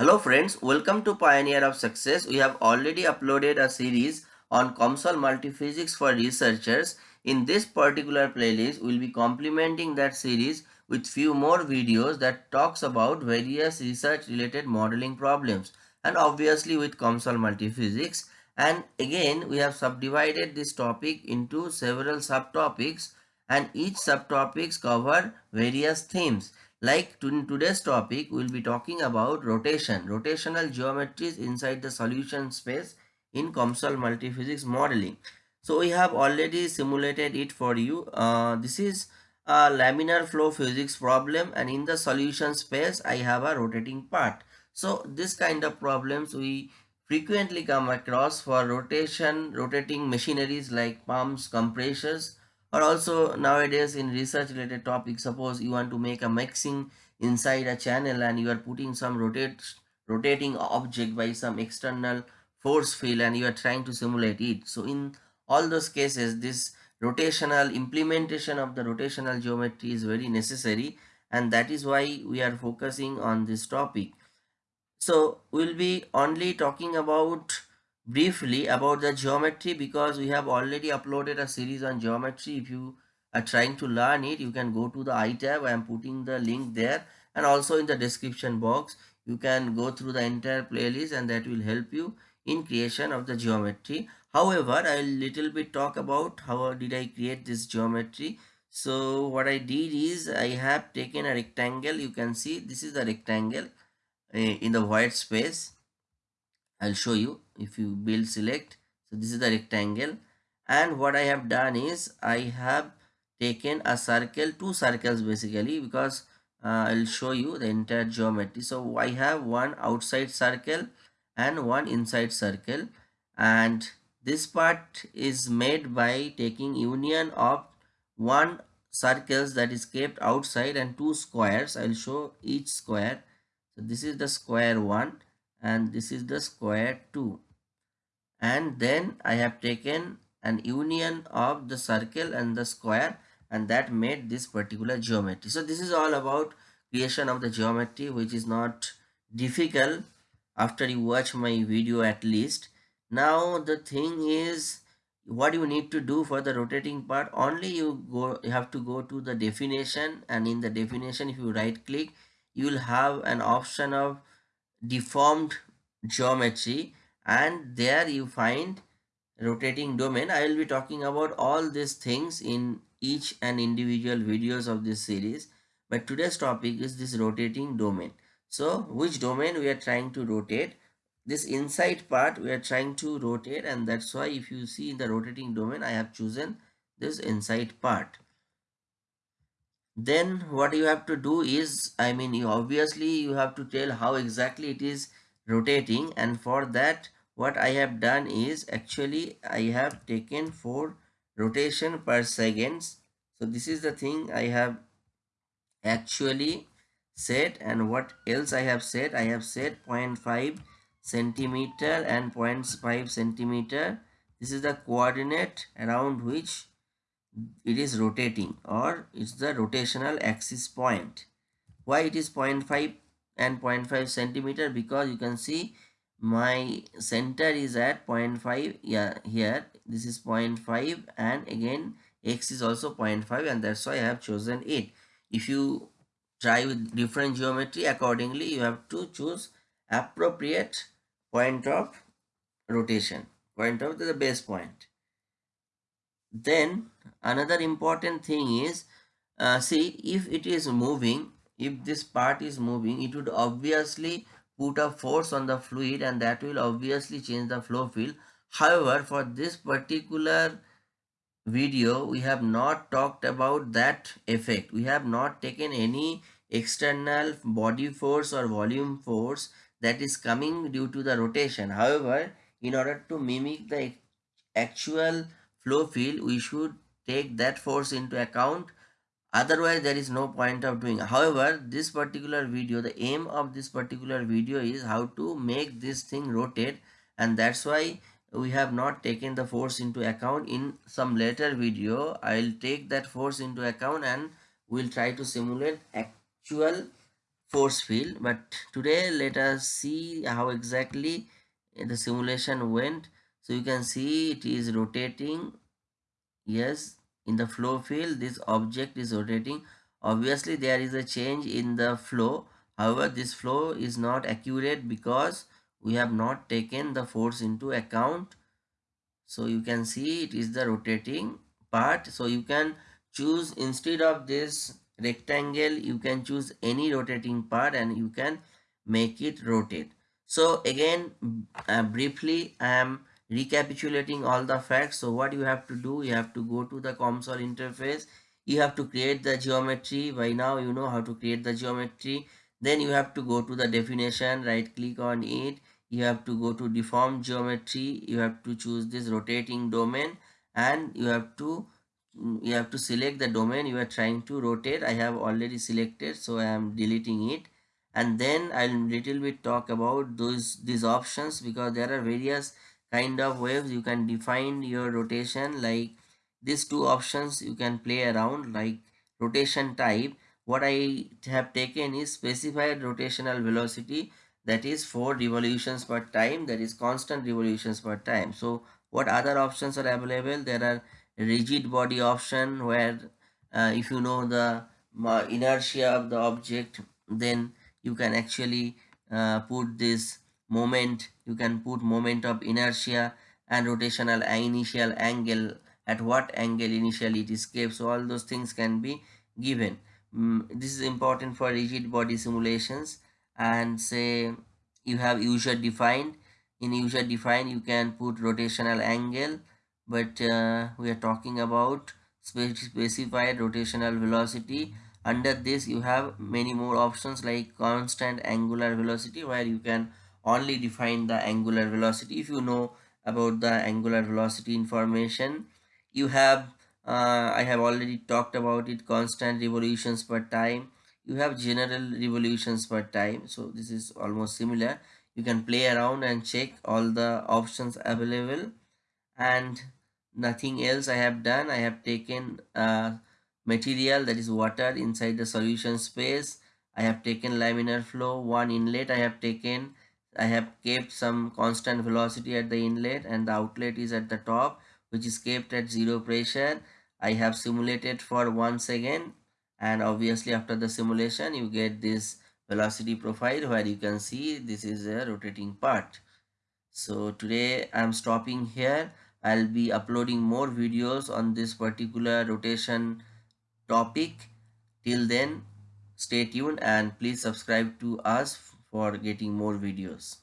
Hello friends, welcome to Pioneer of Success. We have already uploaded a series on COMSOL Multiphysics for researchers. In this particular playlist, we'll be complementing that series with few more videos that talks about various research related modeling problems and obviously with COMSOL Multiphysics. And again, we have subdivided this topic into several subtopics and each subtopics cover various themes. Like to, in today's topic, we'll be talking about rotation, rotational geometries inside the solution space in COMSOL multiphysics modeling. So we have already simulated it for you. Uh, this is a laminar flow physics problem and in the solution space, I have a rotating part. So this kind of problems we frequently come across for rotation, rotating machineries like pumps, compressors, or also nowadays in research related topics suppose you want to make a mixing inside a channel and you are putting some rotate rotating object by some external force field and you are trying to simulate it. So in all those cases this rotational implementation of the rotational geometry is very necessary and that is why we are focusing on this topic. So we'll be only talking about briefly about the geometry because we have already uploaded a series on geometry. If you are trying to learn it you can go to the i tab i am putting the link there. And also in the description box you can go through the entire playlist and that will help you in creation of the geometry. However i will little bit talk about how did i create this geometry. So what i did is i have taken a rectangle. You can see this is the rectangle uh, in the white space I'll show you if you build select. So this is the rectangle. And what I have done is I have taken a circle two circles basically because uh, I'll show you the entire geometry. So I have one outside circle and one inside circle. And this part is made by taking union of one circles that is kept outside and two squares. I'll show each square. So this is the square one and this is the square 2 and then I have taken an union of the circle and the square and that made this particular geometry. So this is all about creation of the geometry which is not difficult after you watch my video at least. Now the thing is what you need to do for the rotating part only you go you have to go to the definition and in the definition if you right click you will have an option of deformed geometry and there you find rotating domain. I will be talking about all these things in each and individual videos of this series but today's topic is this rotating domain. So which domain we are trying to rotate? This inside part we are trying to rotate and that's why if you see in the rotating domain i have chosen this inside part then what you have to do is i mean you obviously you have to tell how exactly it is rotating. And for that what i have done is actually i have taken for rotation per seconds. So this is the thing i have actually set and what else i have set i have set 0.5 centimeter and 0.5 centimeter. This is the coordinate around which it is rotating or it's the rotational axis point. Why it is 0.5 and 0.5 centimeter? Because you can see my center is at 0.5 yeah here. This is 0.5 and again x is also 0.5 and that's why i have chosen it if you try with different geometry accordingly you have to choose appropriate point of rotation point of the base point then another important thing is uh, see if it is moving if this part is moving it would obviously put a force on the fluid and that will obviously change the flow field. However for this particular video we have not talked about that effect. We have not taken any external body force or volume force that is coming due to the rotation. However in order to mimic the actual flow field we should take that force into account. Otherwise there is no point of doing. However this particular video the aim of this particular video is how to make this thing rotate and that's why we have not taken the force into account in some later video. I'll take that force into account and we'll try to simulate actual force field. But today let us see how exactly the simulation went so you can see it is rotating yes in the flow field. This object is rotating. Obviously there is a change in the flow. However this flow is not accurate because we have not taken the force into account. So you can see it is the rotating part. So you can choose instead of this rectangle you can choose any rotating part and you can make it rotate. So again uh, briefly i am recapitulating all the facts. So what you have to do you have to go to the COMSOL interface. You have to create the geometry. By now you know how to create the geometry. Then you have to go to the definition. Right click on it. You have to go to deform geometry. You have to choose this rotating domain. And you have to you have to select the domain you are trying to rotate. I have already selected so i am deleting it. And then i'll little bit talk about those these options because there are various kind of waves you can define your rotation like these two options you can play around like rotation type. What i have taken is specified rotational velocity that is 4 revolutions per time that is constant revolutions per time. So what other options are available? There are rigid body option where uh, if you know the uh, inertia of the object then you can actually uh, put this moment. You can put moment of inertia and rotational initial angle. At what angle initially it escapes so all those things can be given. Mm, this is important for rigid body simulations. And say you have user defined. In user defined you can put rotational angle. But uh, we are talking about specified rotational velocity. Under this you have many more options like constant angular velocity where you can only define the angular velocity if you know about the angular velocity information you have uh, i have already talked about it constant revolutions per time you have general revolutions per time so this is almost similar you can play around and check all the options available and nothing else I have done. I have taken uh, material that is water inside the solution space. I have taken laminar flow, one inlet I have taken. I have kept some constant velocity at the inlet and the outlet is at the top which is kept at zero pressure. I have simulated for one second and obviously after the simulation you get this velocity profile where you can see this is a rotating part. So today I'm stopping here. I'll be uploading more videos on this particular rotation topic. Till then, stay tuned and please subscribe to us for getting more videos.